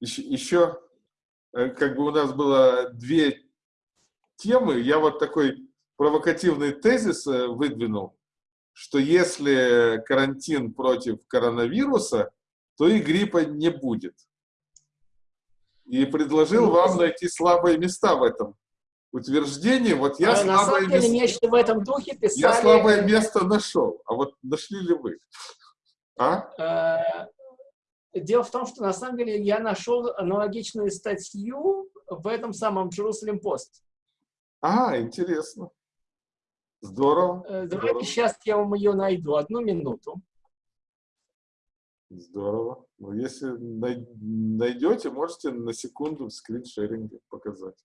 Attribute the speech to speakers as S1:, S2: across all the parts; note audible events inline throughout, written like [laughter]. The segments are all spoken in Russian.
S1: еще, еще э, как бы у нас было две темы, я вот такой провокативный тезис э, выдвинул, что если карантин против коронавируса, то и гриппа не будет. И предложил ну, вам найти слабые места в этом утверждении. Вот я а, слабое
S2: место... нечто в этом духе писали...
S1: Я слабое место нашел. А вот нашли ли вы?
S2: А? Дело в том, что на самом деле я нашел аналогичную статью в этом самом Jerusalem Post.
S1: А, интересно. Здорово.
S2: Э, давайте здорово. сейчас я вам ее найду. Одну минуту.
S1: Здорово. Ну, если найдете, можете на секунду в скриншеринге показать.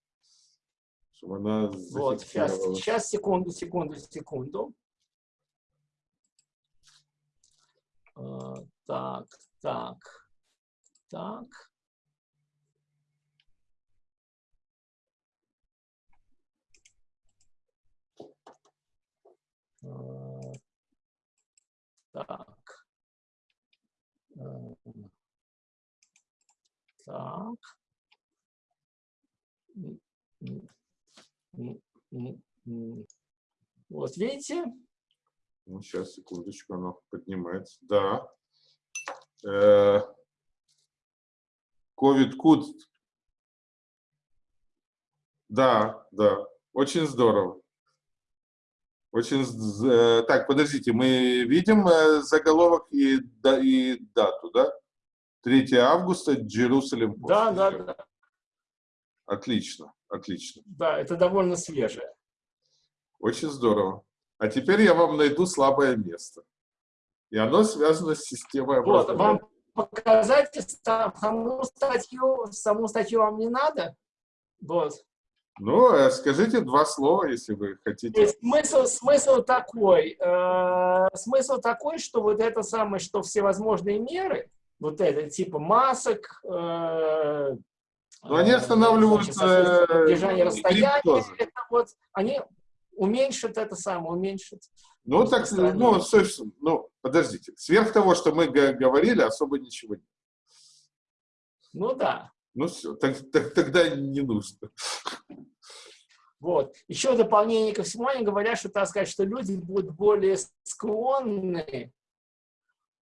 S1: Чтобы она
S2: Вот, сейчас, сейчас, секунду, секунду, секунду. Uh, так, так, так. Uh, так. Так. Вот видите?
S1: Ну, сейчас, секундочку, оно поднимается. Да. Ковид-куд. Да, да. Очень здорово. Очень... Э, так, подождите, мы видим э, заголовок и, да, и дату, да? 3 августа, Джерусалим.
S2: Да, да, да.
S1: Отлично, отлично.
S2: Да, это довольно свежее.
S1: Очень здорово. А теперь я вам найду слабое место. И оно связано с системой
S2: образования. Вот, вам показать саму статью, саму статью вам не надо? Вот.
S1: Ну, э, скажите два слова, если вы хотите.
S2: Смысл, смысл такой, э, смысл такой, что вот это самое, что всевозможные меры, вот это типа масок, э,
S1: но они останавливают
S2: э, держание расстояния, это вот, они уменьшат это самое, уменьшат.
S1: Ну, так, ну, собственно, ну, подождите, сверх того, что мы говорили, особо ничего нет.
S2: Ну, да.
S1: Ну все, так, так, тогда не нужно.
S2: Вот. Еще в дополнение ко всему они говорят, что, так сказать, что люди будут более склонны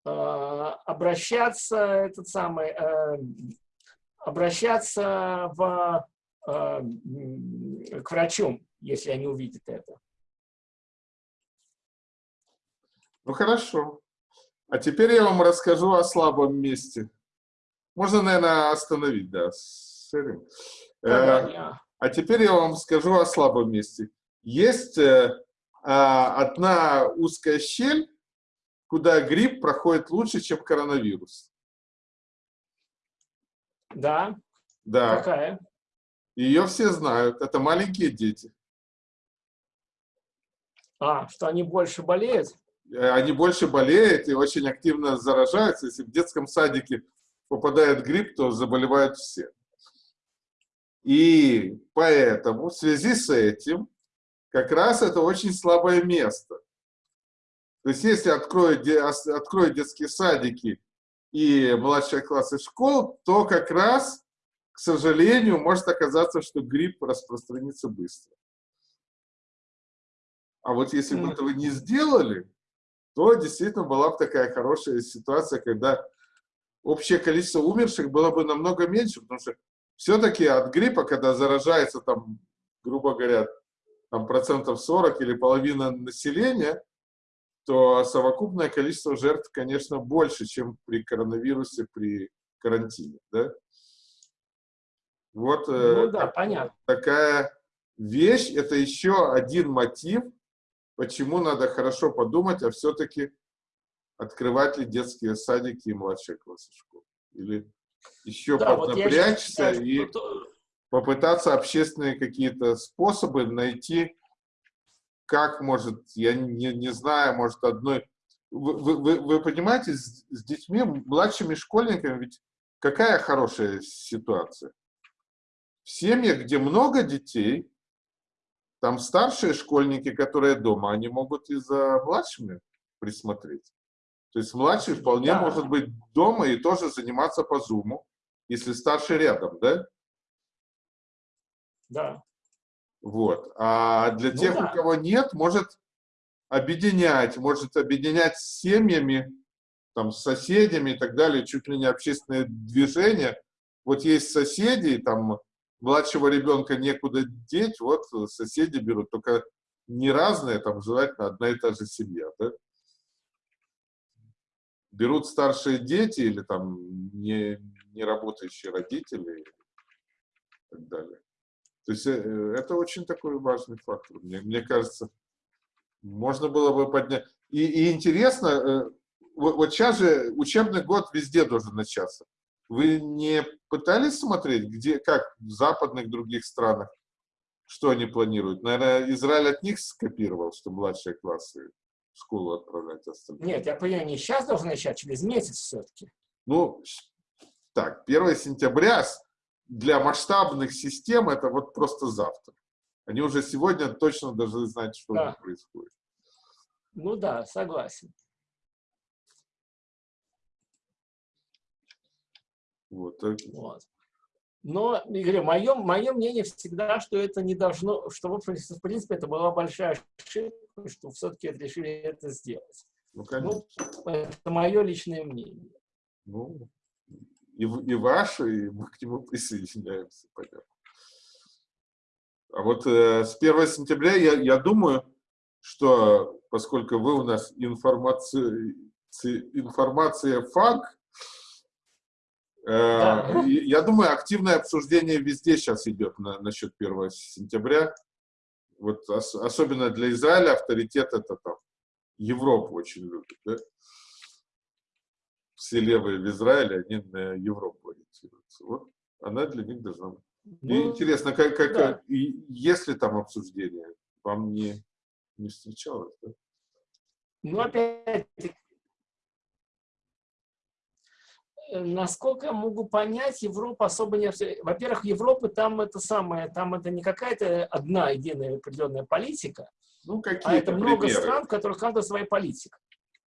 S2: э, обращаться, этот самый, э, обращаться в, э, к врачу, если они увидят это.
S1: Ну хорошо. А теперь я вам расскажу о слабом месте. Можно, наверное, остановить, да, шеринг. Э, а теперь я вам скажу о слабом месте. Есть э, а, одна узкая щель, куда грипп проходит лучше, чем коронавирус.
S2: Да.
S1: Да.
S2: Какая?
S1: Ее все знают. Это маленькие дети.
S2: А, что они больше болеют?
S1: Э, они больше болеют и очень активно заражаются. Если в детском садике попадает грипп, то заболевают все. И поэтому в связи с этим как раз это очень слабое место. То есть если откроют, откроют детские садики и младшие классы школ, то как раз, к сожалению, может оказаться, что грипп распространится быстро. А вот если бы этого не сделали, то действительно была бы такая хорошая ситуация, когда общее количество умерших было бы намного меньше, потому что все-таки от гриппа, когда заражается там, грубо говоря, там процентов 40 или половина населения, то совокупное количество жертв, конечно, больше, чем при коронавирусе, при карантине, да? Вот
S2: э, ну, да, понятно.
S1: такая вещь, это еще один мотив, почему надо хорошо подумать, а все-таки открывать ли детские садики и младшие классы школ. Или еще да, поднапрячься вот и что... попытаться общественные какие-то способы найти, как может, я не, не знаю, может одной... Вы, вы, вы понимаете, с, с детьми, младшими школьниками, ведь какая хорошая ситуация? В семьях, где много детей, там старшие школьники, которые дома, они могут и за младшими присмотреть. То есть младший вполне да. может быть дома и тоже заниматься по зуму. если старший рядом, да?
S2: Да.
S1: Вот. А для
S2: Ну
S1: тех,
S2: да.
S1: у кого нет, может объединять, может объединять с семьями, там, с соседями и так далее, чуть ли не общественное движение. Вот есть соседи, там младшего ребенка некуда деть, вот соседи берут, только не разные, там желательно одна и та же семья, да? Берут старшие дети или там не, не работающие родители и так далее. То есть э, это очень такой важный фактор. Мне, мне кажется, можно было бы поднять. И, и интересно, э, вот, вот сейчас же учебный год везде должен начаться. Вы не пытались смотреть, где, как в западных других странах, что они планируют? Наверное, Израиль от них скопировал, что младшие классы в школу отправлять остальные.
S2: Нет, я понимаю, не сейчас должен начать, через месяц все-таки.
S1: Ну, так, 1 сентября для масштабных систем это вот просто завтра. Они уже сегодня точно должны знать, что
S2: Да.
S1: происходит.
S2: Ну да, согласен.
S1: Вот. так.
S2: Вот. Но, Игорь, мое, мое мнение всегда, что это не должно, что, в общем, в принципе, это была большая ошибка, что все-таки решили это сделать.
S1: Ну, конечно.
S2: Ну, это мое личное мнение.
S1: Ну, и, и ваше, и мы к нему [laughs] присоединяемся, понятно. А вот э, с 1 сентября я, я думаю, что поскольку вы у нас информация, информация фак, э,
S2: Да.
S1: и- я думаю, активное обсуждение везде сейчас идет на, насчет 1 сентября. Вот ос- особенно для Израиля авторитет это там Европу очень любит, да? все левые в Израиле, они на Европу ориентируются. Вот она для них должна быть.
S2: Ну,
S1: интересно, как, как,
S2: да.
S1: и есть ли там обсуждение? Вам не, не встречалось, да?
S2: Ну, опять насколько я могу понять, Европа особо не... Во-первых, Европа там это самое, там это не какая-то одна единая определенная политика,
S1: Ну,
S2: а
S1: какие-то
S2: это много
S1: примеры.
S2: стран, в которых каждая своя политика.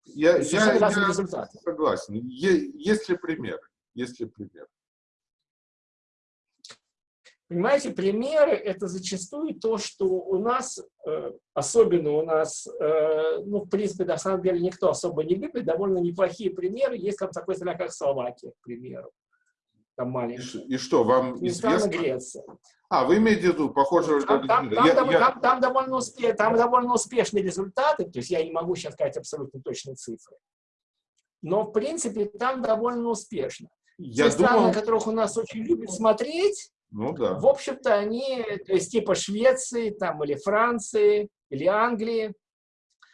S1: Я, я, я
S2: результаты.
S1: согласен. Е- есть ли примеры? Есть ли примеры?
S2: Понимаете, примеры – это зачастую то, что у нас, э, особенно у нас, э, ну, в принципе, на самом деле никто особо не любит, довольно неплохие примеры. Есть там такой страна, как Словакия, к примеру. Там
S1: ш- и что, вам известно?
S2: Греция.
S1: А, вы имеете в виду, похоже,
S2: Там, там-
S1: я-
S2: там
S1: я-
S2: там- там довольно успе- там довольно успешные результаты, то есть я не могу сейчас сказать абсолютно точные цифры. Но, в принципе, там довольно успешно.
S1: я
S2: Те страны,
S1: думал,
S2: на которых у нас очень любят смотреть,
S1: ну да.
S2: в общем-то, они, то есть типа Швеции, там, или Франции, или Англии,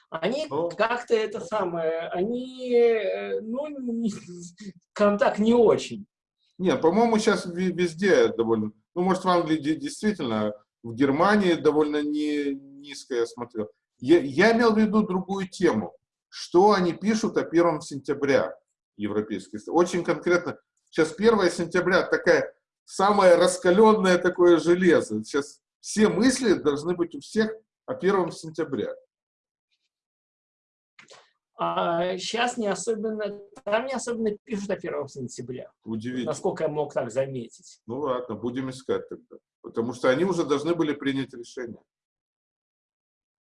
S2: они
S1: Ну.
S2: как-то это самое, они, э, ну, не- контакт не очень.
S1: Нет, по-моему, сейчас везде довольно... Ну, может, в Англии де- действительно, в Германии довольно не, низко я смотрел. Я, я имел в виду другую тему. Что они пишут о 1 сентября европейские страны. Очень конкретно. Сейчас 1 сентября такая самое раскаленное такое железо. Сейчас все мысли должны быть у всех о 1 сентября.
S2: А сейчас не особенно, там не особенно пишут о 1 сентября,
S1: Удивительно.
S2: насколько я мог так заметить.
S1: Ну ладно, будем искать тогда. Потому что они уже должны были принять решение.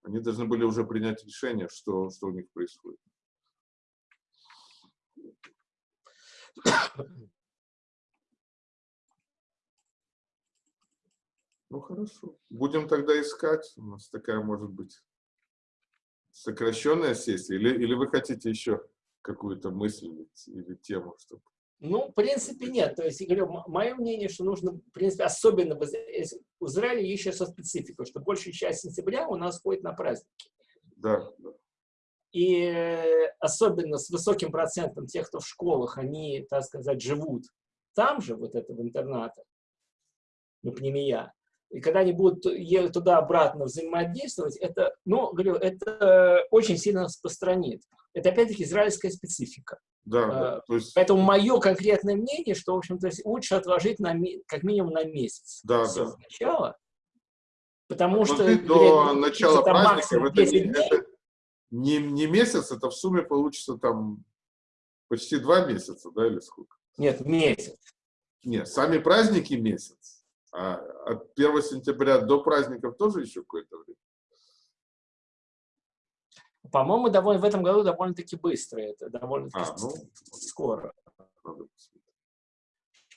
S1: Они должны были уже принять решение, что, что у них происходит. [coughs] Ну хорошо. Будем тогда искать. У нас такая может быть сокращенная сессия. Или, или вы хотите еще какую-то мысль или тему, чтобы
S2: Ну, в принципе, нет. То есть, я говорю, мое мнение, что нужно, в принципе, особенно в Из- в Израиле есть еще со спецификой, что большая часть сентября у нас ходит на праздники.
S1: да, да.
S2: И э, особенно с высоким процентом тех, кто в школах, они, так сказать, живут там же, вот это в интернатах, ну, пнемия. И когда они будут туда-обратно взаимодействовать, это, ну, говорю, это очень сильно распространит. Это, опять-таки, израильская специфика.
S1: Да,
S2: А.
S1: То есть,
S2: Поэтому мое конкретное мнение, что, в общем-то, лучше отложить на, как минимум на месяц.
S1: Да,
S2: всё
S1: да.
S2: сначала. Потому что...
S1: Отложить
S2: говорят,
S1: до начала праздника, это, не,
S2: 10 дней.
S1: это не, не месяц, это в сумме получится там почти два месяца, да, или сколько?
S2: Нет, месяц.
S1: Нет, сами праздники месяц. А от 1 сентября до праздников тоже еще какое-то время.
S2: По-моему, довольно, в этом году довольно-таки быстро это, довольно-таки
S1: А, ну,
S2: скоро.
S1: надо.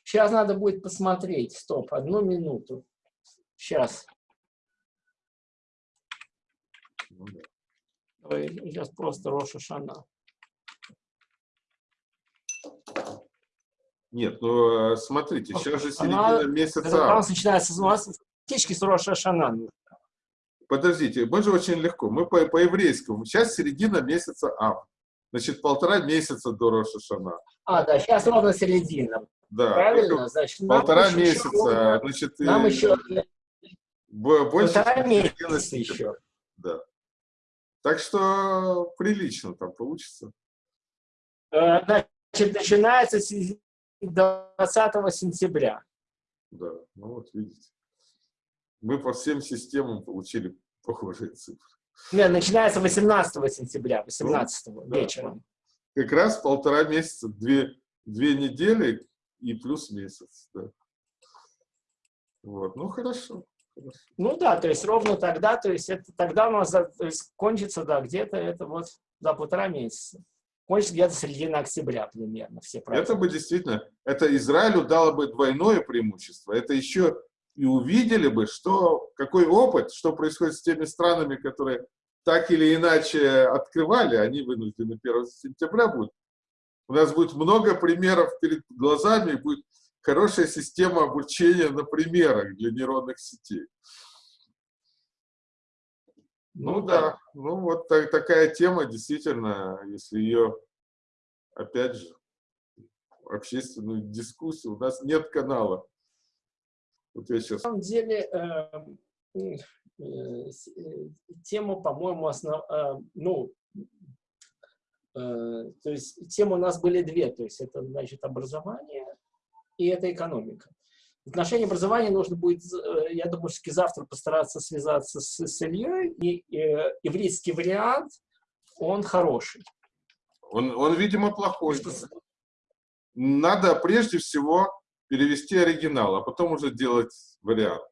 S2: Сейчас надо будет посмотреть. Стоп, одну минуту. Сейчас.
S1: Ну да.
S2: Ой, Сейчас просто Роша Шана.
S1: Нет, ну э, смотрите, сейчас же
S2: Она-
S1: середина месяца.
S2: Это у нас начинается у нас фактически с Роша Шана.
S1: Подождите, мы же очень легко. Мы по- по-еврейскому. Сейчас середина месяца Ав. Значит, полтора месяца до Роша Шана.
S2: А, да, сейчас ровно середина.
S1: Да.
S2: Правильно? Значит,
S1: Полтора месяца.
S2: еще-
S1: Значит,
S2: Нам
S1: э,
S2: еще
S1: бо- больше
S2: полтора месяца еще.
S1: Да. Так что прилично там получится.
S2: Э, Значит, начинается с 20 сентября.
S1: Да, ну вот видите. Мы по всем системам получили похожие цифры.
S2: Нет, начинается 18 сентября, 18
S1: да.
S2: вечером.
S1: Как раз полтора месяца, две, две недели и плюс месяц. Да. Вот, ну хорошо. хорошо.
S2: Ну да, то есть ровно тогда, то есть это тогда у нас за- то есть кончится, да, где-то это вот за полтора месяца. Кончится где-то середина октября примерно, все
S1: Это
S2: праздники.
S1: бы действительно, это Израилю дало бы двойное преимущество. Это еще и увидели бы, что, какой опыт, что происходит с теми странами, которые так или иначе открывали, они вынуждены 1 сентября будут. У нас будет много примеров перед глазами, будет хорошая система обучения на примерах для нейронных сетей. Ну да, ну вот так- такая тема, действительно, если ее, опять же, общественную дискуссию, у нас нет канала. Вот я сейчас...
S2: На самом деле, э, м, э, э, тема, по-моему, основ, э, ну, э, то есть темы у нас были две, то есть это, значит, образование и это экономика. В отношении образования нужно будет, э, я думаю, все-таки завтра постараться связаться с, с Ильей, и э, ивритский вариант, он хороший.
S1: Он, он, видимо, плохой.
S2: Что
S1: Надо прежде всего перевести оригинал, а потом уже делать вариант.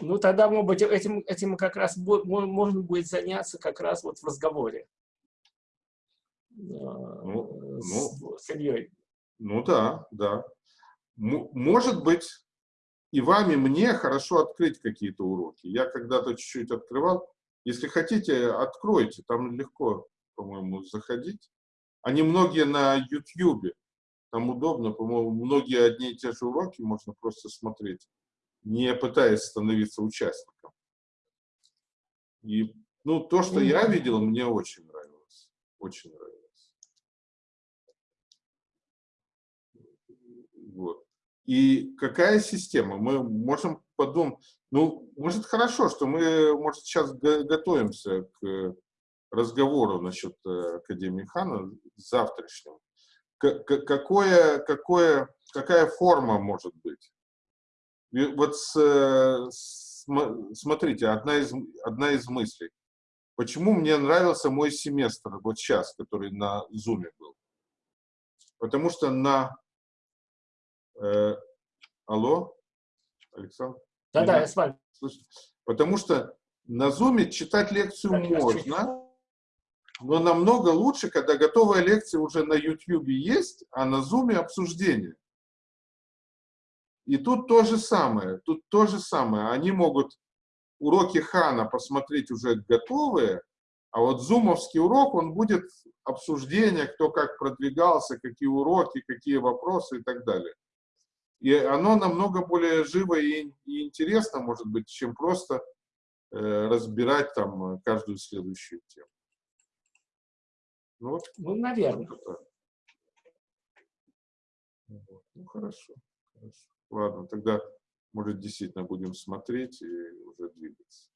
S2: Ну, тогда, может быть, этим, этим как раз можно будет заняться как раз вот в разговоре э, с, с Ильей.
S1: Ну да, да. Может быть, и вам, и мне хорошо открыть какие-то уроки. Я когда-то чуть-чуть открывал. Если хотите, откройте. Там легко, по-моему, заходить. Они многие на YouTube. Там удобно, по-моему, многие одни и те же уроки можно просто смотреть, не пытаясь становиться участником. И, ну, то, что я видел, мне очень нравилось. Очень нравилось. Вот. И какая система? Мы можем подумать, ну, может, хорошо, что мы, может, сейчас го- готовимся к разговору насчет э, Академии Хана завтрашнего. Какое, какое, какая форма может быть? И вот с, э, см- смотрите, одна из, одна из мыслей. Почему мне нравился мой семестр, вот сейчас, который на Зуме был? Потому что на... э, алло, Александр?
S2: Да-да, я с вами.
S1: слышите? Потому что на Зуме читать лекцию
S2: Так,
S1: можно, но намного лучше, когда готовая лекция уже на YouTube есть, а на Зуме обсуждение. И тут то же самое, тут то же самое. Они могут уроки Хана посмотреть уже готовые, а вот зумовский урок, он будет обсуждение, кто как продвигался, какие уроки, какие вопросы и так далее. И оно намного более живо и, и интересно, может быть, чем просто э, разбирать там каждую следующую тему. Ну, вот
S2: Ну, наверное.
S1: так. Вот. Ну, хорошо, хорошо. Ладно, тогда, может, действительно будем смотреть и уже двигаться.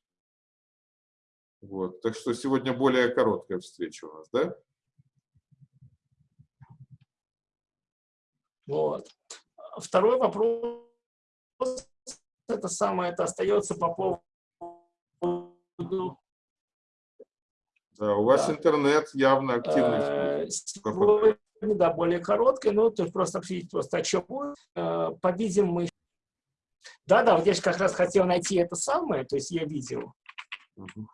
S1: Вот. Так что сегодня более короткая встреча у нас, да?
S2: Вот. Второй вопрос, это самое, это остается по поводу
S1: Да, у вас
S2: Да.
S1: интернет явно активный.
S2: э, сегодня да, более короткое, но тут просто обсудить просто о чем будет. Э, По-видимому, мы... Да-да, вот я же как раз хотел найти это самое, то есть я видел.
S1: Мгм.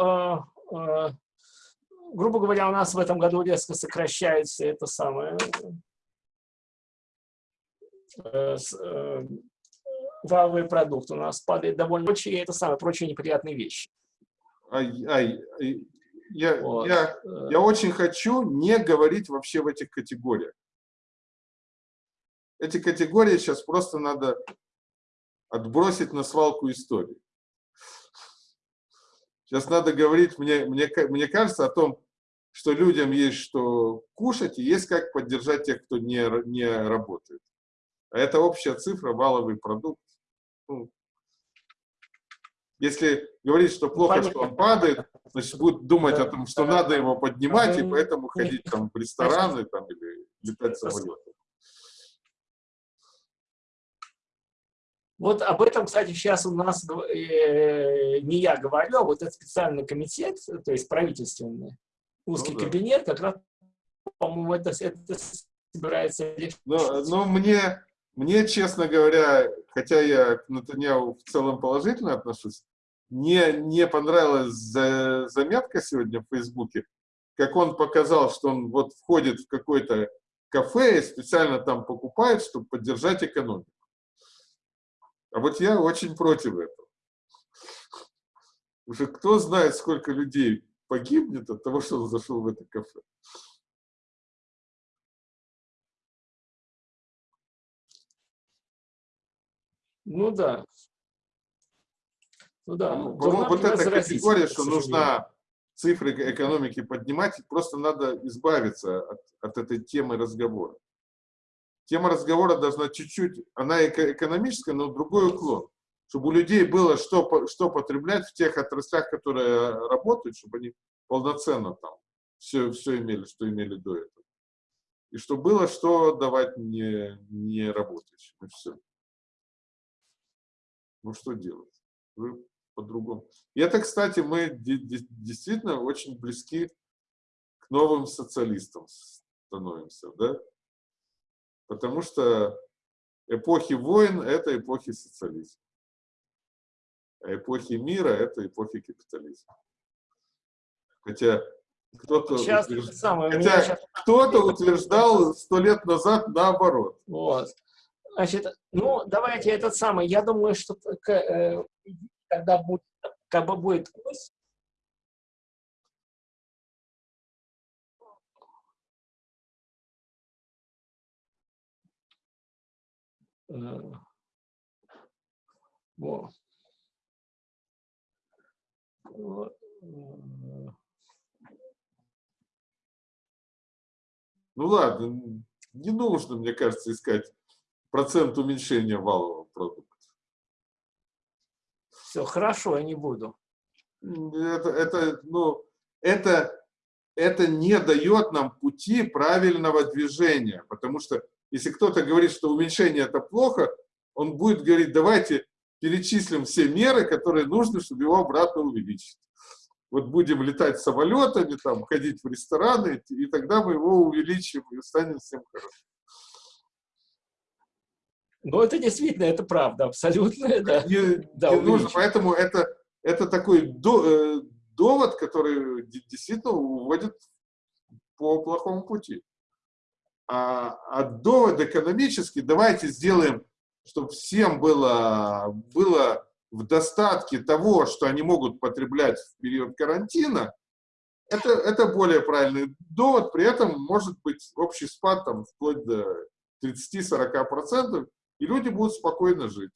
S2: Э, э, грубо говоря, у нас в этом году резко сокращается это самое э, валовый продукт. У нас падает довольно прочие, это самое, прочие неприятные вещи.
S1: Ай, ай, ай, я,
S2: Вот.
S1: я, я очень хочу не говорить вообще в этих категориях. Эти категории сейчас просто надо отбросить на свалку истории. Сейчас надо говорить, мне, мне, мне кажется, о том, что людям есть что кушать и есть как поддержать тех, кто не, не работает. А это общая цифра, валовый продукт. Ну, если говорить, что плохо, что он падает, значит, будут думать о том, что надо его поднимать, и поэтому ходить там в рестораны там, или летать самолетом.
S2: Вот об этом, кстати, сейчас у нас э, не я говорю, а вот этот специальный комитет, то есть правительственный, узкий
S1: Ну да.
S2: кабинет, как раз, по-моему, это, это собирается.
S1: Но, но мне, мне, честно говоря, хотя я к Натаньяу в целом положительно отношусь, не, не понравилась за- заметка сегодня в Фейсбуке, как он показал, что он вот входит в какое-то кафе и специально там покупает, чтобы поддержать экономику. А вот я очень против этого. Уже кто знает, сколько людей погибнет от того, что он зашел в это кафе.
S2: Ну да. Ну да.
S1: Ну, вот эта категория, что нужна цифры эко- экономики поднимать, просто надо избавиться от, от этой темы разговора. Тема разговора должна чуть-чуть, она эко- экономическая, но другой уклон. Чтобы у людей было что, что потреблять в тех отраслях, которые работают, чтобы они полноценно там все, все имели, что имели до этого. И чтобы было что давать не, не работающим. И все. Ну что делать? По-другому. И это, кстати, мы де- де- действительно очень близки к новым социалистам становимся, да? Потому что эпохи войн – это эпохи социализма. А эпохи мира – это эпохи капитализма. Хотя кто-то утвержд- хотя
S2: сейчас
S1: кто-то утверждал сто лет назад наоборот.
S2: Вот. Значит, ну, давайте этот самый. Я думаю, что э, когда будет, когда будет курс, во. Э,
S1: Ну ладно, не нужно, мне кажется, искать процент уменьшения валового продукта.
S2: Все, хорошо, я не буду.
S1: Это, это, ну, это, это не дает нам пути правильного движения, потому что если кто-то говорит, что уменьшение это плохо, он будет говорить, давайте перечислим все меры, которые нужны, чтобы его обратно увеличить. Вот будем летать самолетами, там, ходить в рестораны, и тогда мы его увеличим и станет всем хорошо.
S2: Но это действительно, это правда, абсолютно, да.
S1: не,
S2: Да,
S1: не нужно. Поэтому это, это такой до- э, довод, который де- действительно уводит по плохому пути. А, а довод экономический, давайте сделаем, чтобы всем было, было в достатке того, что они могут потреблять в период карантина, это, это более правильный довод. При этом может быть общий спад там, вплоть до 30-40%, и люди будут спокойно жить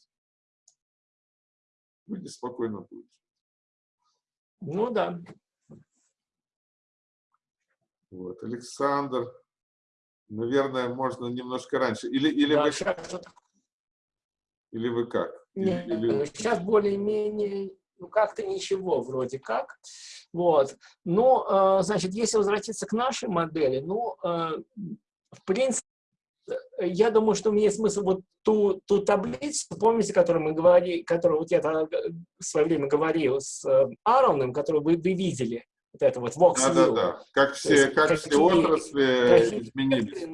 S1: люди спокойно будут.
S2: Ну да.
S1: Вот. Александр, наверное, можно немножко раньше. Или, или,
S2: Да,
S1: вы,
S2: вот
S1: или вы как?
S2: Нет, или... сейчас более-менее, ну, как-то ничего вроде как. Вот. Ну, э, значит, если возвратиться к нашей модели, ну, э, в принципе, я думаю, что имеет смысл вот ту, ту таблицу, помните, которую мы говорили, которую вот я тогда в свое время говорил с э, Аароном, которую вы, вы видели, вот это вот Vox
S1: Да, да, да. Как все, есть, как какие, все отрасли изменились.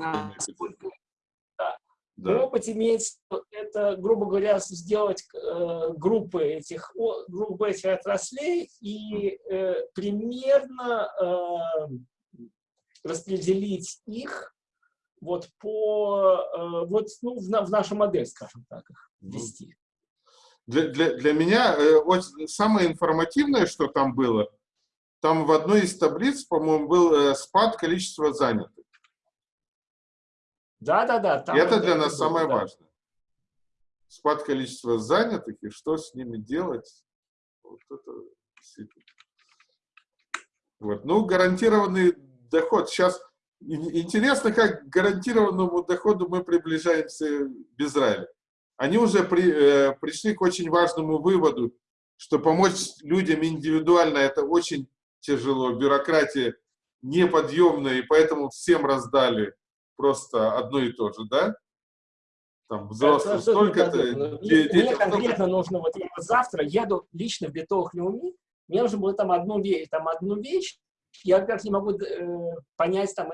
S2: Да. Да. Опыт имеется, это, грубо говоря, сделать э, группы этих группы этих отраслей и э, примерно э, распределить их вот по э, вот ну, в, в нашу модель, скажем так, их ввести.
S1: Для, для, для меня э, вот самое информативное, что там было, там в одной из таблиц, по-моему, был э, спад количества занятых.
S2: Да, да, да.
S1: Там это для нас было, самое да. важное. Спад количества занятых и что с ними делать. Вот это Вот. Ну, гарантированный доход. Сейчас интересно, как к гарантированному доходу мы приближаемся в Израиле. Они уже при, э, пришли к очень важному выводу, что помочь людям индивидуально это очень тяжело. Бюрократия неподъемная, и поэтому всем раздали просто одно и то же, да?
S2: Там взрослым столько-то. Мне, конкретно нужно, вот я завтра еду лично в Бетох Леуми, мне нужно было там одну вещь, там одну вещь, я как не могу э, понять, там,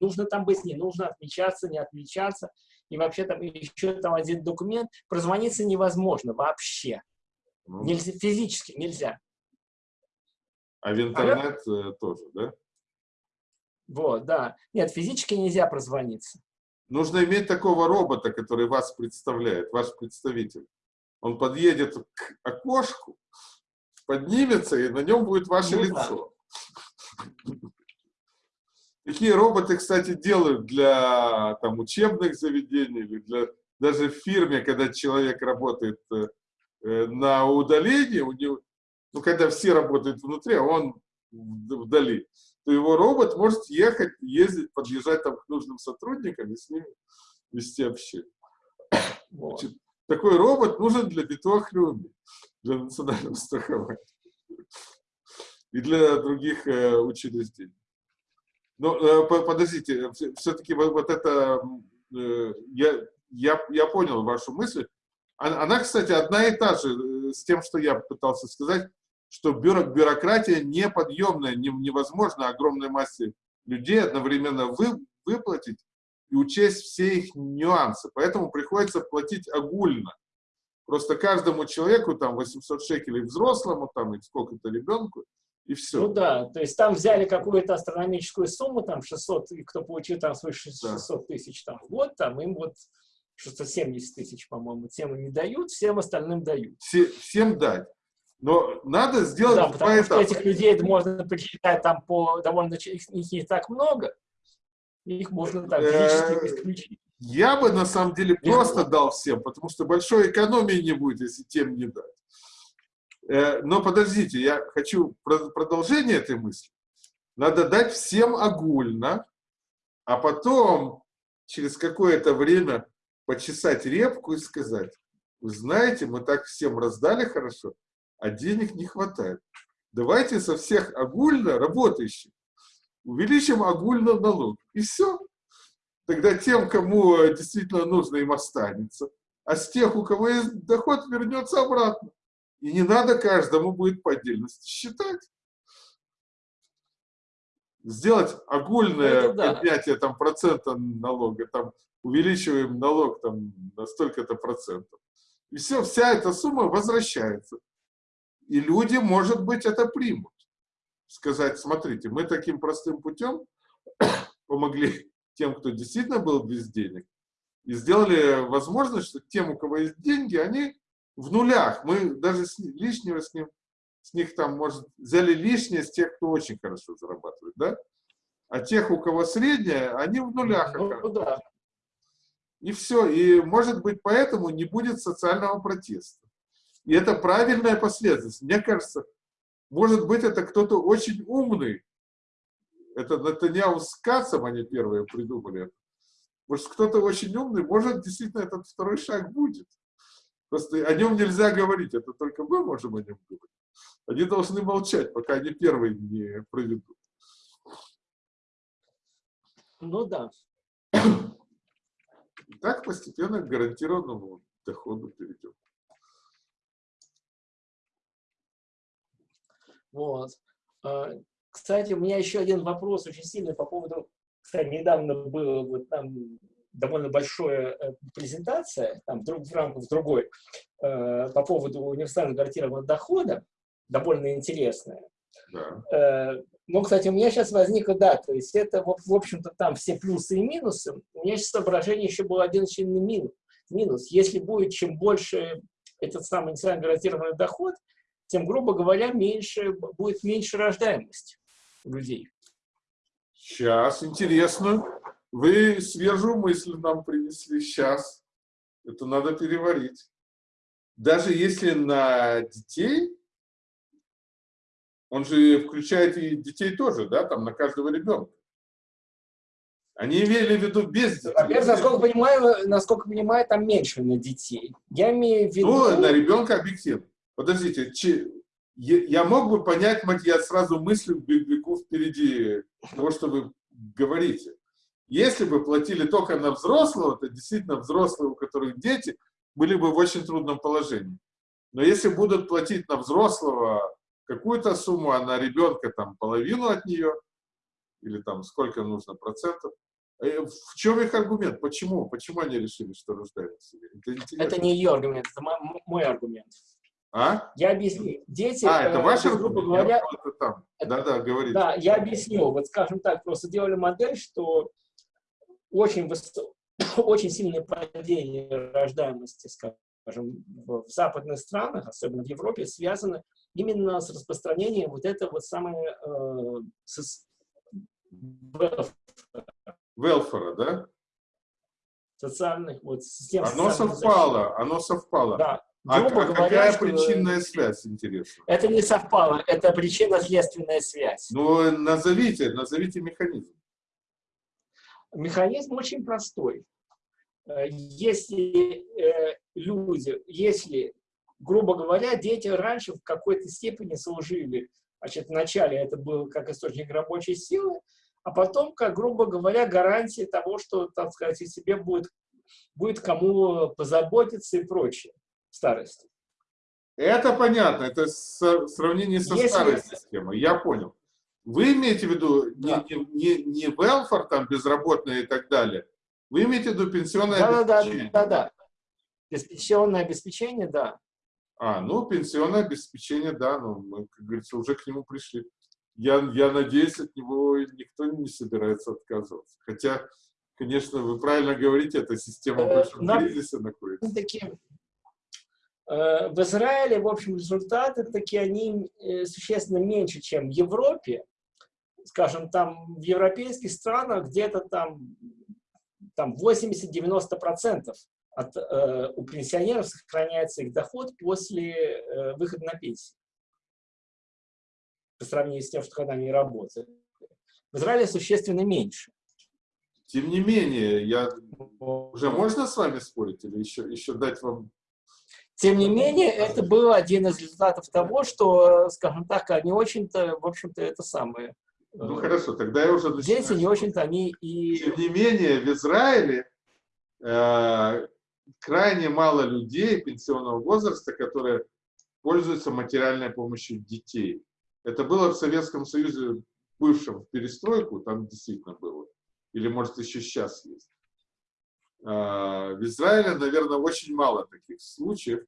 S2: нужно там быть, не нужно отмечаться, не отмечаться, и вообще там еще там один документ, прозвониться невозможно вообще. Ну. Нельзя, физически нельзя.
S1: А в интернет а, тоже, да?
S2: Вот, да. Нет, физически нельзя прозвониться.
S1: Нужно иметь такого робота, который вас представляет, ваш представитель. Он подъедет к окошку, поднимется, и на нем будет ваше ну, лицо. Да. Такие роботы, кстати, делают для там, учебных заведений или для даже в фирме, когда человек работает э, э на удалении, у него, ну, когда все работают внутри, а он вдали, то его робот может ехать, ездить, подъезжать там к нужным сотрудникам и с ними вести общение. [coughs] Вот. Значит, такой робот нужен для Битохлюми, для национального страхования и для других э, учреждений. Но э, подождите, все-таки вот, вот это, э, я, я, я понял вашу мысль. Она, кстати, одна и та же э, с тем, что я пытался сказать что бюро, бюрократия неподъемная, не, невозможно огромной массе людей одновременно вы, выплатить и учесть все их нюансы. Поэтому приходится платить огульно. Просто каждому человеку там 800 шекелей взрослому, там и сколько-то ребенку, и все.
S2: Ну да, то есть там взяли какую-то астрономическую сумму, там 600, и кто получил там свыше 600 тысяч там, в год, там им вот 670 тысяч, по-моему, тем не дают, всем остальным дают.
S1: Все, всем дать. Но надо сделать
S2: да, потому поэтапно. что этих людей можно посчитать там по довольно их, не так много, их можно так физически исключить.
S1: Я бы на самом деле просто дал всем, потому что большой экономии не будет, если тем не дать. Э, но подождите, я хочу продолжение этой мысли. Надо дать всем огульно, а потом через какое-то время почесать репку и сказать, вы знаете, мы так всем раздали хорошо, а денег не хватает. Давайте со всех огульно работающих увеличим огульно налог. И все. Тогда тем, кому действительно нужно, им останется. А с тех, у кого есть доход, вернется обратно. И не надо каждому будет по отдельности считать. Сделать огульное да. поднятие там, процента налога, там, увеличиваем налог там, на столько-то процентов. И все, вся эта сумма возвращается. И люди, может быть, это примут. Сказать, смотрите, мы таким простым путем [coughs] помогли тем, кто действительно был без денег, и сделали возможность, что тем, у кого есть деньги, они в нулях. Мы даже с, лишнего с, ним, с них там, может, взяли лишнее с тех, кто очень хорошо зарабатывает, да? А тех, у кого среднее, они в нулях. Ну, да. И все. И, может быть, поэтому не будет социального протеста. И это правильная последовательность. Мне кажется, может быть, это кто-то очень умный. Это Натаньяу с Кацем они первые придумали. Может, кто-то очень умный, может, действительно этот второй шаг будет. Просто о нем нельзя говорить, это только мы можем о нем говорить. Они должны молчать, пока они первые не проведут.
S2: Ну да.
S1: так постепенно к гарантированному доходу перейдем.
S2: Вот. А, кстати, у меня еще один вопрос очень сильный по поводу, кстати, недавно была вот там довольно большая э, презентация, там в рамках другой, э, по поводу универсального гарантированного дохода, довольно интересная. Да. Э, ну, кстати, у меня сейчас возникло, да, то есть это, в общем-то, там все плюсы и минусы. У меня сейчас соображение еще был один сильный минус. минус. Если будет чем больше этот самый инициально гарантированный доход, тем, грубо говоря, меньше, будет меньше рождаемость людей.
S1: Сейчас, интересно. Вы свежую мысль нам принесли сейчас. Это надо переварить. Даже если на детей, он же включает и детей тоже, да, там на каждого ребенка. Они имели в виду без детей.
S2: Во-первых, насколько понимаю, насколько понимаю, там меньше на детей. Я имею в виду...
S1: Ну, на ребенка объективно. Подождите, я мог бы понять, я сразу мыслю бегу впереди того, что вы говорите. Если бы платили только на взрослого, то действительно взрослые, у которых дети, были бы в очень трудном положении. Но если будут платить на взрослого какую-то сумму, а на ребенка там половину от нее, или там сколько нужно процентов, э, в чем их аргумент? Почему? Почему они решили, что рождаются?
S2: Это, это не ее аргумент, это мой аргумент.
S1: А?
S2: Я объясню. Дети,
S1: а, это
S2: э,
S1: ваш грубо говоря... Да-да, говорите.
S2: Да, я объясню. Вот скажем так, просто делали модель, что очень, высо... [coughs] очень сильное падение рождаемости, скажем, в западных странах, особенно в Европе, связано именно с распространением вот этого вот самого э, с...
S1: Велфора, да?
S2: Социальных, вот, систем
S1: Оно совпало, защиты. оно совпало.
S2: Да.
S1: А, а говоря, какая что... причинная связь, интересно?
S2: Это не совпало, это причинно-следственная связь.
S1: Ну, назовите, назовите механизм.
S2: Механизм очень простой. Э, если э, люди, если, грубо говоря, дети раньше в какой-то степени служили, значит, вначале это было как источник рабочей силы, а потом, как, грубо говоря, гарантия того, что, так сказать, о себе будет, будет кому позаботиться и прочее старости.
S1: Это понятно, это сравнение со Если... старой системой, я понял. Вы имеете в виду да. не, не, не welfare, там, безработные и так далее, вы имеете в виду пенсионное
S2: да, обеспечение? Да, да, да. Пенсионное обеспечение, да.
S1: А, ну, пенсионное обеспечение, да, ну, мы, как говорится, уже к нему пришли. Я, я надеюсь, от него никто не собирается отказываться. Хотя, конечно, вы правильно говорите, эта система э, большого кризиса находится.
S2: Такие Э, в Израиле, в общем, результаты такие, они э, существенно меньше, чем в Европе. Скажем, там в европейских странах где-то там, там 80-90% от, э, у пенсионеров сохраняется их доход после э, выхода на пенсию. По сравнению с тем, что когда они работают. В Израиле существенно меньше.
S1: Тем не менее, я уже можно с вами спорить или еще, еще дать вам
S2: тем не менее, это был один из результатов того, что, скажем так, они очень-то, в общем-то, это самое.
S1: Ну хорошо, тогда я уже
S2: начинаю. Дети не очень-то они и...
S1: Тем не менее, в Израиле э, крайне мало людей пенсионного возраста, которые пользуются материальной помощью детей. Это было в Советском Союзе, бывшем в перестройку, там действительно было. Или, может, еще сейчас есть. А, в Израиле, наверное, очень мало таких случаев,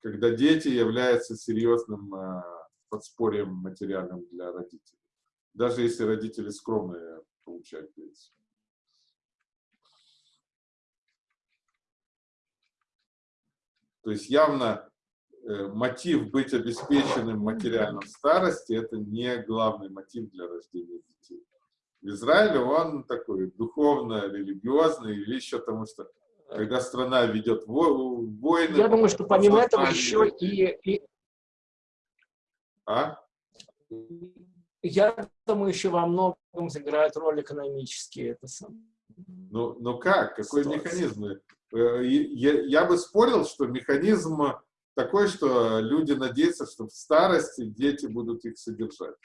S1: когда дети являются серьезным а, подспорьем материальным для родителей. Даже если родители скромные получают пенсию. То есть явно э, мотив быть обеспеченным материальным в старости – это не главный мотив для рождения детей в Израиле он такой духовно-религиозный или еще потому что когда страна ведет войны...
S2: Я думаю, что помимо этого еще и, и...
S1: А?
S2: Я думаю, еще во многом сыграет роль экономические. Это сам.
S1: Ну, ну как? Какой ситуация. механизм? э, я, я бы спорил, что механизм такой, что люди надеются, что в старости дети будут их содержать.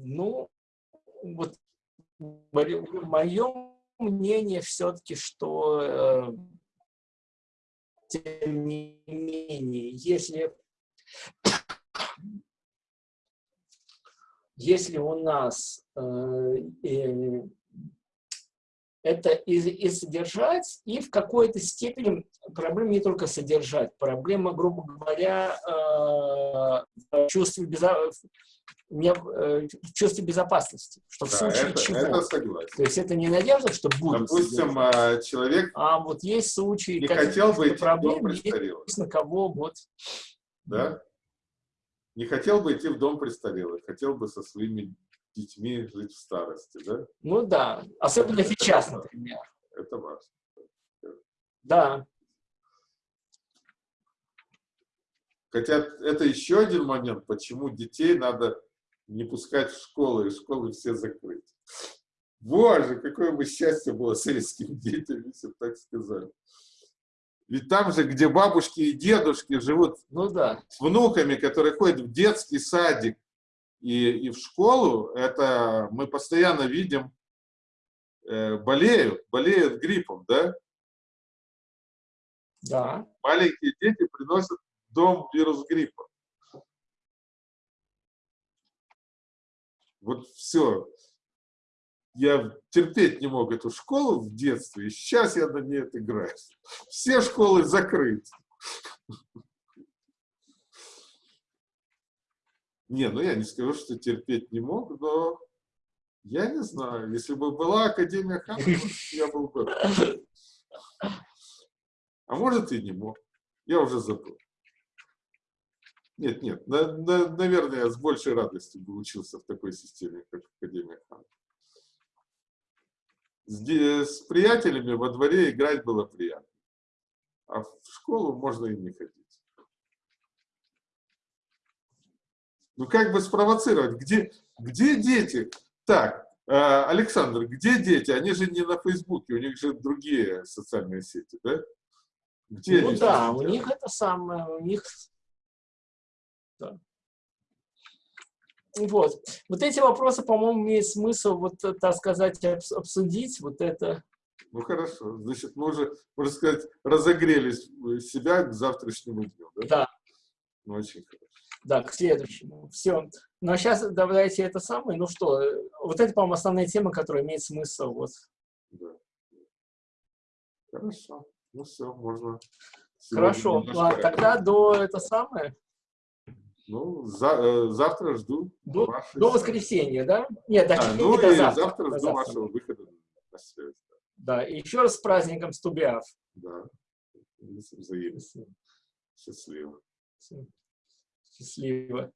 S2: Ну, вот мое мнение все-таки, что э, тем не менее, если, если у нас э, э, это и, и содержать, и в какой-то степени проблема не только содержать, проблема, грубо говоря, э, в чувстве безопасности мне, э, чувстве безопасности, что в
S1: да,
S2: случае
S1: это,
S2: чего.
S1: Это согласен.
S2: То есть это не надежда, что будет.
S1: Допустим,
S2: содержать.
S1: человек
S2: а вот есть случаи,
S1: не хотел бы идти
S2: проблем,
S1: в дом престарелых.
S2: Есть на кого вот.
S1: Да? Не хотел бы идти в дом престарелых, хотел бы со своими детьми жить в старости, да?
S2: Ну да, особенно
S1: это,
S2: сейчас,
S1: это,
S2: например.
S1: Это важно.
S2: Да.
S1: Хотя это еще один момент, почему детей надо не пускать в школу, и школы все закрыть. Боже, какое бы счастье было советским детям, если бы так сказали. Ведь там же, где бабушки и дедушки живут
S2: ну, да.
S1: с внуками, которые ходят в детский садик и, и в школу, это мы постоянно видим, э, болеют, болеют гриппом, да?
S2: Да.
S1: Маленькие дети приносят дом вирус гриппа. Вот все. Я терпеть не мог эту школу в детстве, и сейчас я на ней отыграюсь. Все школы закрыты. Не, ну я не скажу, что терпеть не мог, но я не знаю. Если бы была Академия Ханова, я был бы. А может и не мог. Я уже забыл. Нет, нет, на, на, наверное, я с большей радостью бы учился в такой системе, как Академия Хан. С, с приятелями во дворе играть было приятно. А в школу можно и не ходить. Ну как бы спровоцировать? Где, где дети? Так, э, Александр, где дети? Они же не на Фейсбуке, у них же другие социальные сети, да?
S2: Где ну да, у них это самое, у них да. Вот. Вот эти вопросы, по-моему, имеет смысл, вот, так сказать, обсудить. Вот это.
S1: Ну, хорошо. Значит, мы уже, можно сказать, разогрели себя к завтрашнему дню, да?
S2: Да.
S1: Ну, очень хорошо.
S2: Да, к следующему. Все. Ну, а сейчас давайте это самое. Ну что, вот это, по-моему, основная тема, которая имеет смысл. Вот.
S1: Да. Хорошо. Ну, все, можно...
S2: Хорошо. Ладно, тогда до это самое...
S1: Ну, за, э, завтра жду.
S2: До, до воскресенья, да? Нет, до,
S1: а, ну,
S2: до
S1: завтра.
S2: завтра
S1: жду
S2: завтра.
S1: вашего выхода на связь.
S2: Да, и еще раз с праздником Стубиав.
S1: Да, взаимно. Счастливо.
S2: Счастливо.